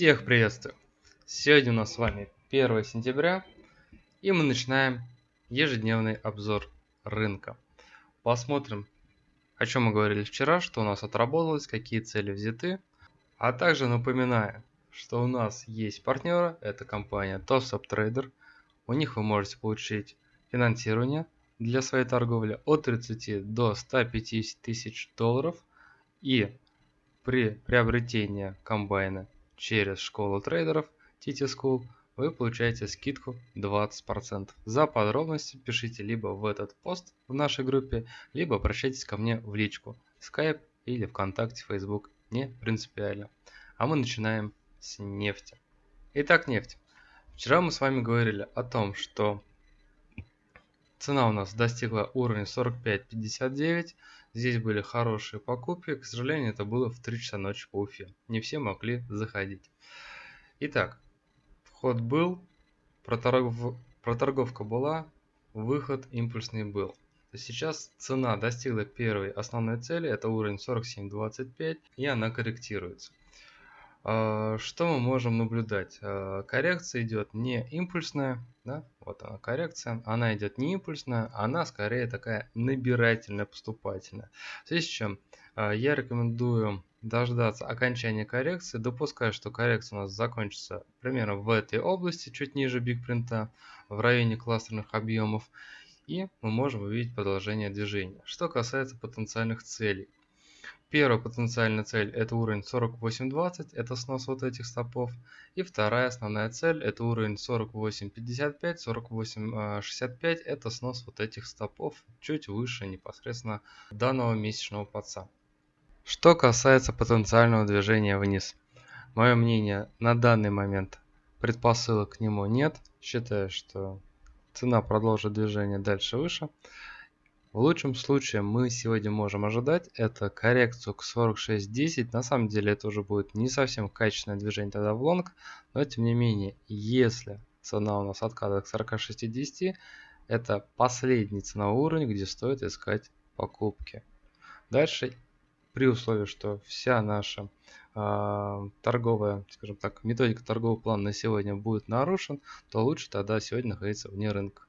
Всех приветствую! Сегодня у нас с вами 1 сентября, и мы начинаем ежедневный обзор рынка. Посмотрим, о чем мы говорили вчера, что у нас отработалось, какие цели взяты. А также напоминаю, что у нас есть партнеры, это компания TopSup Trader. У них вы можете получить финансирование для своей торговли от 30 до 150 тысяч долларов. И при приобретении комбайна через школу трейдеров TT School вы получаете скидку 20%. За подробности пишите либо в этот пост в нашей группе, либо обращайтесь ко мне в личку, Skype или ВКонтакте, Facebook, не принципиально. А мы начинаем с нефти. Итак, нефть. Вчера мы с вами говорили о том, что цена у нас достигла уровня 45.59. Здесь были хорошие покупки. К сожалению, это было в 3 часа ночи по Уфе. Не все могли заходить. Итак, вход был, проторгов... проторговка была, выход импульсный был. Сейчас цена достигла первой основной цели, это уровень 47.25, и она корректируется. А, что мы можем наблюдать? А, коррекция идет не импульсная, да? вот она коррекция, она идет не импульсная, она скорее такая набирательная, поступательная. В связи с чем а, я рекомендую дождаться окончания коррекции, допускаю, что коррекция у нас закончится примерно в этой области, чуть ниже бигпринта, в районе кластерных объемов, и мы можем увидеть продолжение движения. Что касается потенциальных целей. Первая потенциальная цель это уровень 48.20, это снос вот этих стопов. И вторая основная цель это уровень 48.55, 48.65, это снос вот этих стопов чуть выше непосредственно данного месячного подца. Что касается потенциального движения вниз. Мое мнение на данный момент предпосылок к нему нет. Считаю, что цена продолжит движение дальше выше. В лучшем случае мы сегодня можем ожидать это коррекцию к 46.10. На самом деле это уже будет не совсем качественное движение тогда в лонг. Но тем не менее, если цена у нас откатывает к 46.10, это последний ценовой уровень, где стоит искать покупки. Дальше, при условии, что вся наша э, торговая, скажем так, методика торгового плана на сегодня будет нарушен, то лучше тогда сегодня находиться вне рынка.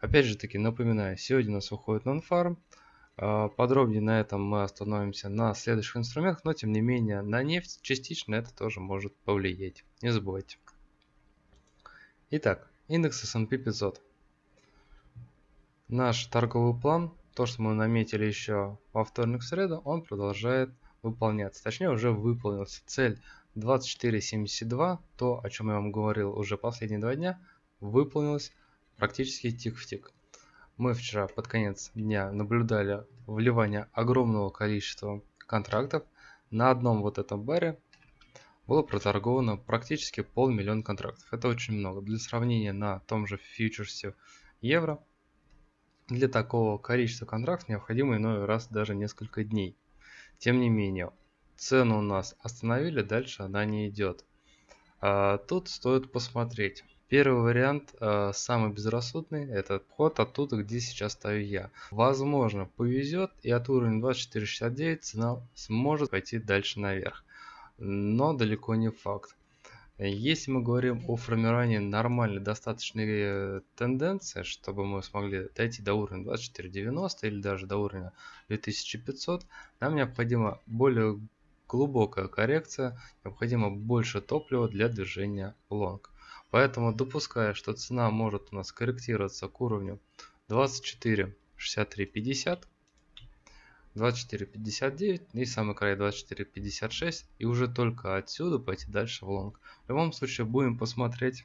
Опять же таки напоминаю, сегодня у нас выходит non-farm. А, подробнее на этом мы остановимся на следующих инструментах, но тем не менее на нефть частично это тоже может повлиять. Не забывайте. Итак, индекс S&P 500. Наш торговый план, то что мы наметили еще во вторник среду, он продолжает выполняться. Точнее уже выполнился. Цель 24.72, то о чем я вам говорил уже последние два дня, выполнилась практически тик в тик. Мы вчера под конец дня наблюдали вливание огромного количества контрактов. На одном вот этом баре было проторговано практически полмиллиона контрактов. Это очень много. Для сравнения на том же фьючерсе евро для такого количества контрактов необходимо иной раз даже несколько дней. Тем не менее, цену у нас остановили, дальше она не идет. А тут стоит посмотреть. Первый вариант, э, самый безрассудный, это вход оттуда, где сейчас стою я. Возможно, повезет и от уровня 24.69 цена сможет пойти дальше наверх. Но далеко не факт. Если мы говорим о формировании нормальной достаточной э, тенденции, чтобы мы смогли дойти до уровня 2490 или даже до уровня 2500, нам необходима более глубокая коррекция, необходимо больше топлива для движения лонг. Поэтому допуская, что цена может у нас корректироваться к уровню 24 63 50 24 59 и самый край 24 56 и уже только отсюда пойти дальше в лонг. В любом случае будем посмотреть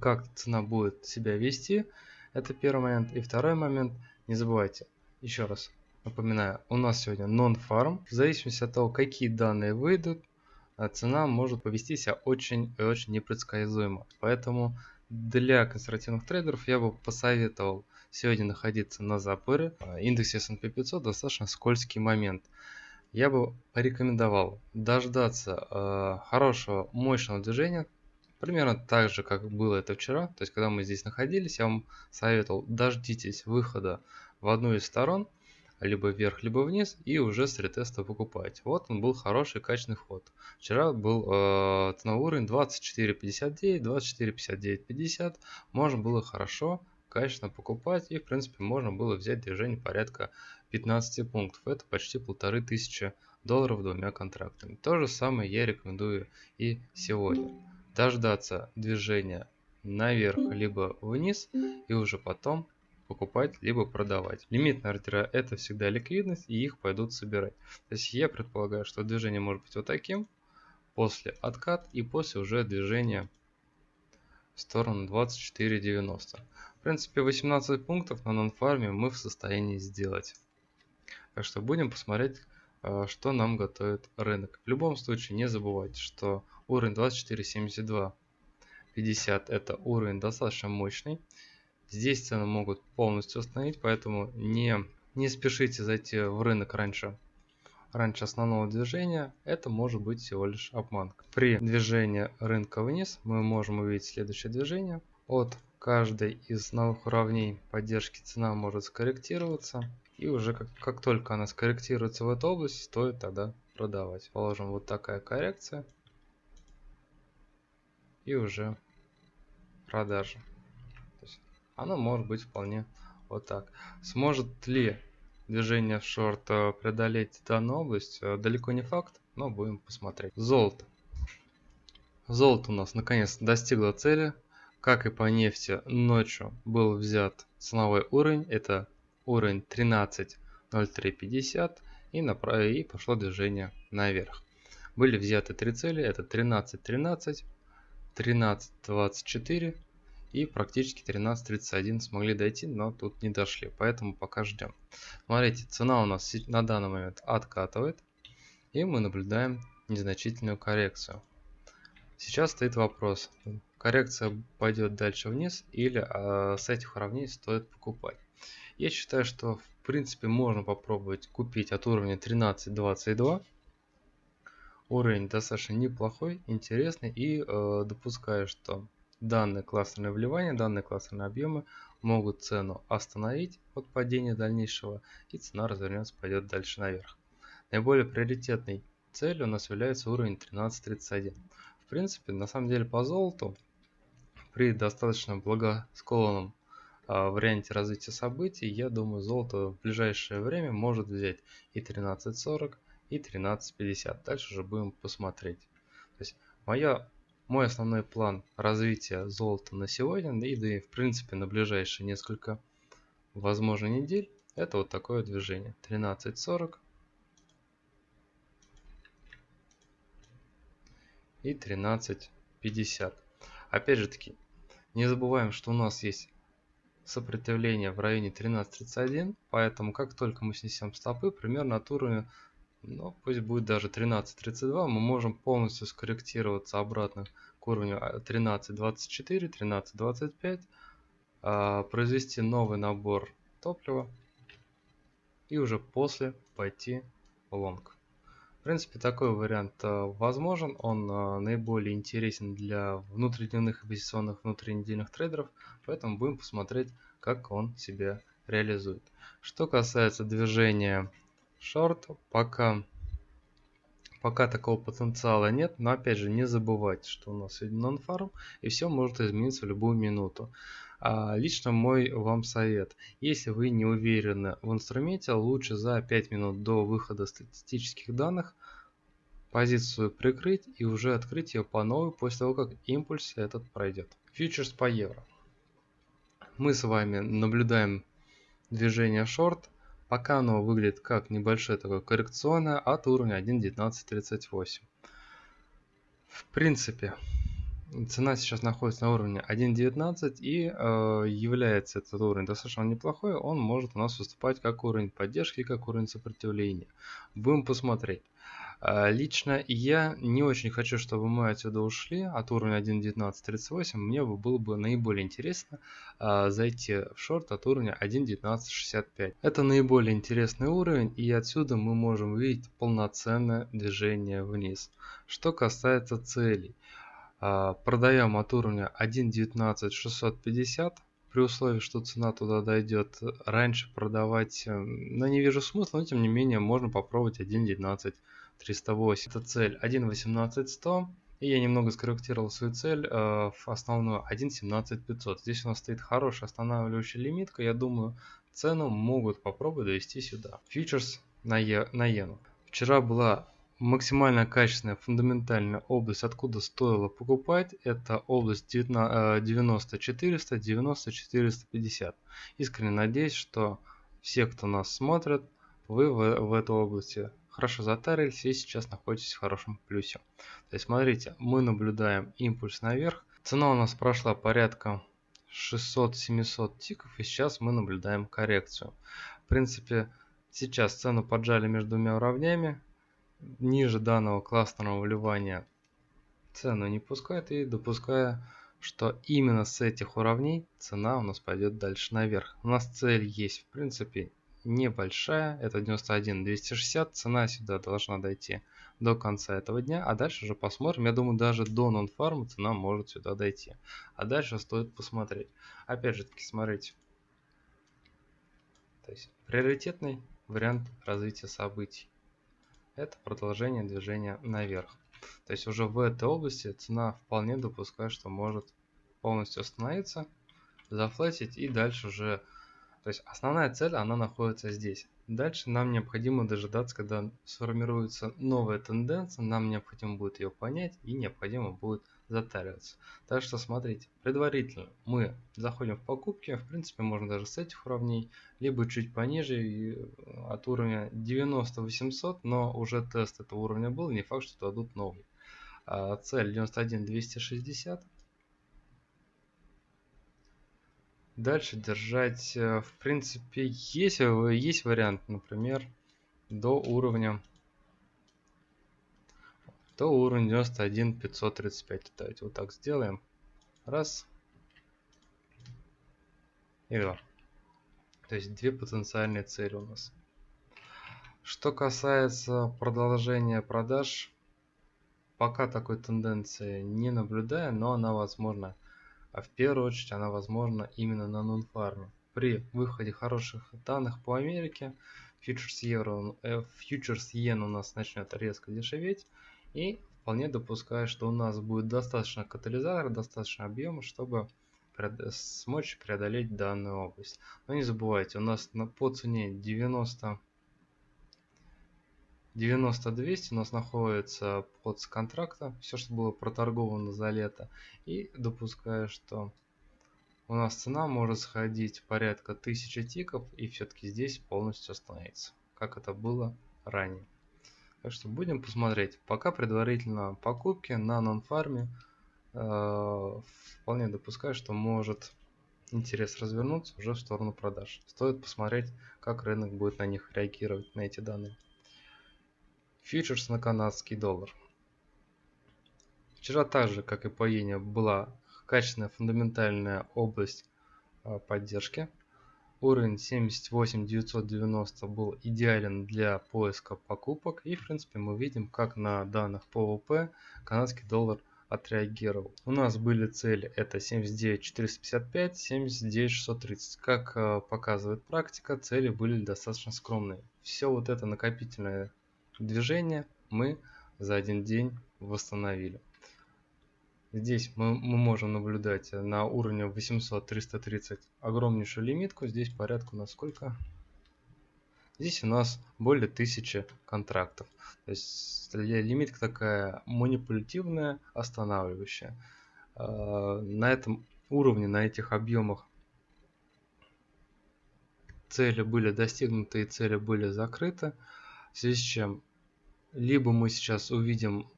как цена будет себя вести. Это первый момент. И второй момент, не забывайте, еще раз напоминаю, у нас сегодня non-farm. В зависимости от того, какие данные выйдут, цена может повести себя очень и очень непредсказуемо. Поэтому для консервативных трейдеров я бы посоветовал сегодня находиться на запоре. А, индекс S&P 500 достаточно скользкий момент. Я бы порекомендовал дождаться э, хорошего мощного движения, примерно так же, как было это вчера. То есть, когда мы здесь находились, я вам советовал дождитесь выхода в одну из сторон – либо вверх, либо вниз, и уже с ретеста покупать. Вот он был хороший качественный вход. Вчера был э, ценовой уровень 24.59, 24.59.50. Можно было хорошо, качественно покупать, и в принципе можно было взять движение порядка 15 пунктов. Это почти полторы тысячи долларов двумя контрактами. То же самое я рекомендую и сегодня. Дождаться движения наверх либо вниз и уже потом покупать либо продавать. Лимитные ордера это всегда ликвидность и их пойдут собирать. То есть я предполагаю, что движение может быть вот таким, после откат и после уже движения в сторону 24.90. В принципе 18 пунктов на нонфарме мы в состоянии сделать. Так что будем посмотреть, э, что нам готовит рынок. В любом случае не забывайте, что уровень 24.72 50 это уровень достаточно мощный. Здесь цены могут полностью остановить, поэтому не, не спешите зайти в рынок раньше, раньше основного движения. Это может быть всего лишь обманка. При движении рынка вниз мы можем увидеть следующее движение. От каждой из новых уровней поддержки цена может скорректироваться. И уже как, как только она скорректируется в эту область, стоит тогда продавать. Положим вот такая коррекция. И уже продажа. Оно может быть вполне вот так. Сможет ли движение в шорт э, преодолеть данную область? Э, далеко не факт, но будем посмотреть. Золото. Золото у нас наконец достигло цели. Как и по нефти, ночью был взят ценовой уровень. Это уровень 13.0350 и, направ... и пошло движение наверх. Были взяты три цели. Это 13.13, 13.24 и практически 13.31 смогли дойти, но тут не дошли, поэтому пока ждем. Смотрите, цена у нас на данный момент откатывает, и мы наблюдаем незначительную коррекцию. Сейчас стоит вопрос, коррекция пойдет дальше вниз или а, с этих уровней стоит покупать. Я считаю, что в принципе можно попробовать купить от уровня 13.22 уровень достаточно неплохой, интересный и э, допускаю, что данные кластерные вливания, данные кластерные объемы могут цену остановить от падения дальнейшего и цена развернется, пойдет дальше наверх. Наиболее приоритетной целью у нас является уровень 13.31. В принципе, на самом деле по золоту при достаточно благосклонном а, варианте развития событий, я думаю, золото в ближайшее время может взять и 13.40, и 13.50. Дальше уже будем посмотреть. То есть моя, мой основной план развития золота на сегодня, и да и в принципе на ближайшие несколько, возможно, недель, это вот такое движение. 13.40 и 13.50. Опять же таки, не забываем, что у нас есть сопротивление в районе 13.31, поэтому как только мы снесем стопы, примерно от уровня но ну, пусть будет даже 13.32, мы можем полностью скорректироваться обратно к уровню 13.24, а, 13.25, а, произвести новый набор топлива и уже после пойти лонг. В принципе, такой вариант а, возможен, он наиболее интересен для внутридневных инвестиционных внутринедельных трейдеров, поэтому будем посмотреть, как он себя реализует. Что касается движения шорт пока пока такого потенциала нет но опять же не забывайте что у нас сегодня нон-фарм и все может измениться в любую минуту. А, лично мой вам совет. Если вы не уверены в инструменте лучше за 5 минут до выхода статистических данных позицию прикрыть и уже открыть ее по новой после того как импульс этот пройдет фьючерс по евро. Мы с вами наблюдаем движение шорт Пока оно выглядит как небольшое такое коррекционное от уровня 1.1938. В принципе, цена сейчас находится на уровне 1.19 и э, является этот уровень достаточно неплохой. Он может у нас выступать как уровень поддержки, как уровень сопротивления. Будем посмотреть. А, лично я не очень хочу, чтобы мы отсюда ушли от уровня 1.1938. Мне было бы наиболее интересно а, зайти в шорт от уровня 1.1965. Это наиболее интересный уровень и отсюда мы можем увидеть полноценное движение вниз. Что касается целей. А, продаем от уровня 1.19650. В при условии, что цена туда дойдет, раньше продавать, ну, не вижу смысла, но тем не менее можно попробовать 1.19 308. Это цель 1.18 100. И я немного скорректировал свою цель э, в основную 1.17 500. Здесь у нас стоит хорошая останавливающая лимитка. Я думаю, цену могут попробовать довести сюда. Фьючерс на, е, на иену. Вчера была максимально качественная фундаментальная область, откуда стоило покупать, это область 90 400, 90 450. Искренне надеюсь, что все, кто нас смотрит, вы в, в этой области хорошо затарились и сейчас находитесь в хорошем плюсе. То есть смотрите, мы наблюдаем импульс наверх. Цена у нас прошла порядка 600-700 тиков и сейчас мы наблюдаем коррекцию. В принципе, сейчас цену поджали между двумя уровнями ниже данного классного вливания цену не пускает и допуская, что именно с этих уровней цена у нас пойдет дальше наверх. У нас цель есть в принципе небольшая, это 91 260, цена сюда должна дойти до конца этого дня, а дальше уже посмотрим, я думаю даже до нон-фарма цена может сюда дойти, а дальше стоит посмотреть. Опять же таки смотрите, то есть приоритетный вариант развития событий это продолжение движения наверх. То есть уже в этой области цена вполне допускает, что может полностью остановиться, зафлетить и дальше уже... То есть основная цель, она находится здесь. Дальше нам необходимо дожидаться, когда сформируется новая тенденция, нам необходимо будет ее понять и необходимо будет затариваться. Так что смотрите, предварительно мы заходим в покупки, в принципе можно даже с этих уровней, либо чуть пониже э, от уровня 90 800, но уже тест этого уровня был, не факт, что дадут новый. А цель 91 260. Дальше держать, э, в принципе, есть, э, есть вариант, например, до уровня то уровень 91 535. Давайте вот так сделаем. Раз. И два. То есть две потенциальные цели у нас. Что касается продолжения продаж, пока такой тенденции не наблюдаю, но она возможна. А в первую очередь она возможна именно на нон-фарме. При выходе хороших данных по Америке, фьючерс евро, э, фьючерс йен у нас начнет резко дешеветь. И вполне допускаю, что у нас будет достаточно катализатора, достаточно объема, чтобы смочь преодолеть данную область. Но не забывайте, у нас на, по цене 90 90-200 у нас находится под контракта, все, что было проторговано за лето. И допускаю, что у нас цена может сходить порядка 1000 тиков и все-таки здесь полностью остановиться, как это было ранее. Так что будем посмотреть. Пока предварительно покупки на нон-фарме. Э, вполне допускаю, что может интерес развернуться уже в сторону продаж. Стоит посмотреть, как рынок будет на них реагировать, на эти данные. Фьючерс на канадский доллар. Вчера также, как и по иене, была качественная фундаментальная область э, поддержки. Уровень 78 990 был идеален для поиска покупок. И в принципе мы видим, как на данных ПВП канадский доллар отреагировал. У нас были цели это 79 455, 79 630. Как э, показывает практика, цели были достаточно скромные. Все вот это накопительное движение мы за один день восстановили. Здесь мы, мы можем наблюдать на уровне 800-330 огромнейшую лимитку. Здесь порядка на сколько? Здесь у нас более 1000 контрактов. То есть лимитка такая манипулятивная, останавливающая. А, на этом уровне, на этих объемах цели были достигнуты и цели были закрыты. В связи с чем либо мы сейчас увидим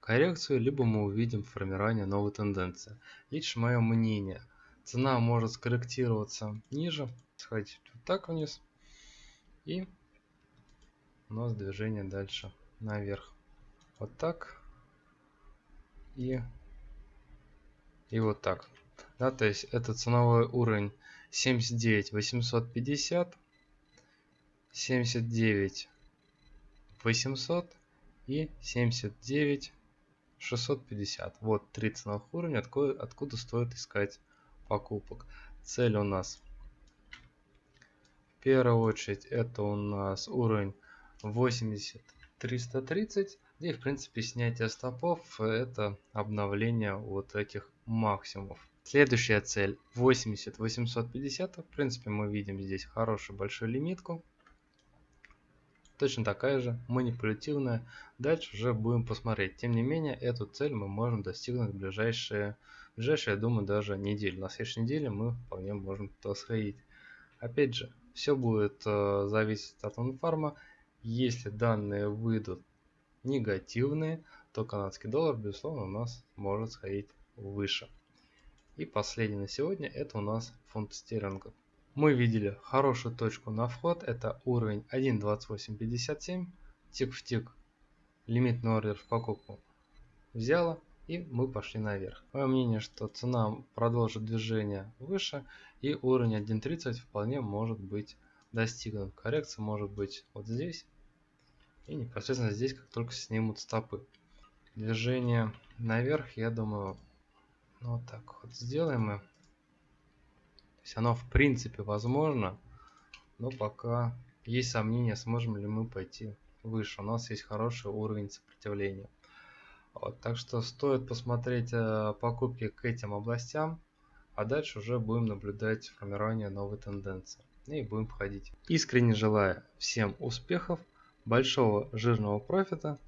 коррекцию, либо мы увидим формирование новой тенденции. Лично мое мнение, цена может скорректироваться ниже, сходить вот так вниз, и у нас движение дальше наверх. Вот так и, и вот так. Да, то есть это ценовой уровень 79 850, 79 800 и 79 650. Вот три ценовых уровня, откуда, откуда стоит искать покупок. цель у нас в первую очередь это у нас уровень 80 330 и в принципе снятие стопов это обновление вот этих максимумов следующая цель 80 850 в принципе мы видим здесь хорошую большую лимитку точно такая же манипулятивная. Дальше уже будем посмотреть. Тем не менее эту цель мы можем достигнуть в ближайшие в ближайшие я думаю даже неделю на следующей неделе мы вполне можем то сходить. Опять же все будет э, зависеть от информа если данные выйдут негативные то канадский доллар безусловно у нас может сходить выше. И последний на сегодня это у нас фунт стерлингов мы видели хорошую точку на вход, это уровень 1.2857, тик в тик, лимитный ордер в покупку взяла и мы пошли наверх. Мое мнение, что цена продолжит движение выше и уровень 1.30 вполне может быть достигнут. Коррекция может быть вот здесь и непосредственно здесь, как только снимут стопы. Движение наверх, я думаю, вот так вот сделаем мы есть оно в принципе возможно, но пока есть сомнения, сможем ли мы пойти выше. У нас есть хороший уровень сопротивления. Вот, так что стоит посмотреть э, покупки к этим областям, а дальше уже будем наблюдать формирование новой тенденции. И будем входить. Искренне желаю всем успехов, большого жирного профита.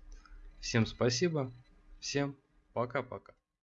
Всем спасибо, всем пока-пока.